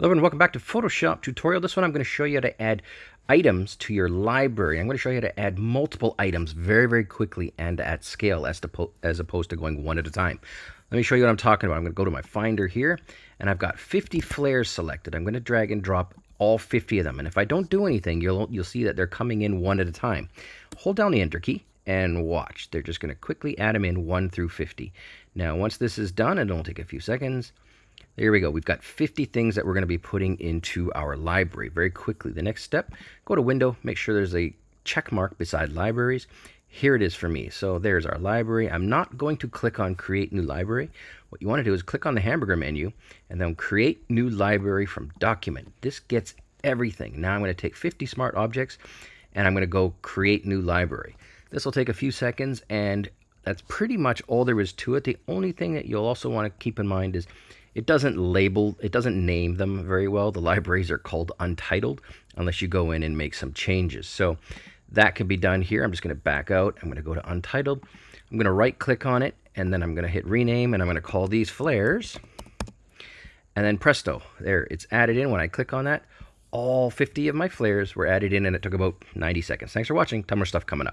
Hello and welcome back to Photoshop tutorial. This one I'm going to show you how to add items to your library. I'm going to show you how to add multiple items very, very quickly and at scale as, to, as opposed to going one at a time. Let me show you what I'm talking about. I'm going to go to my Finder here and I've got 50 flares selected. I'm going to drag and drop all 50 of them. And if I don't do anything, you'll, you'll see that they're coming in one at a time. Hold down the Enter key and watch. They're just going to quickly add them in 1 through 50. Now, once this is done, and it'll take a few seconds, there we go. We've got 50 things that we're going to be putting into our library very quickly. The next step, go to Window, make sure there's a check mark beside Libraries. Here it is for me. So there's our library. I'm not going to click on Create New Library. What you want to do is click on the hamburger menu and then Create New Library from Document. This gets everything. Now I'm going to take 50 smart objects and I'm going to go Create New Library. This will take a few seconds and that's pretty much all there is to it. The only thing that you'll also want to keep in mind is it doesn't label, it doesn't name them very well. The libraries are called untitled unless you go in and make some changes. So that can be done here. I'm just going to back out. I'm going to go to untitled. I'm going to right click on it and then I'm going to hit rename and I'm going to call these flares. And then presto, there, it's added in. When I click on that, all 50 of my flares were added in and it took about 90 seconds. Thanks for watching. Ton more stuff coming up.